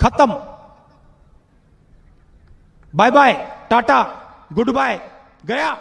खत्म। Bye bye tata goodbye गया।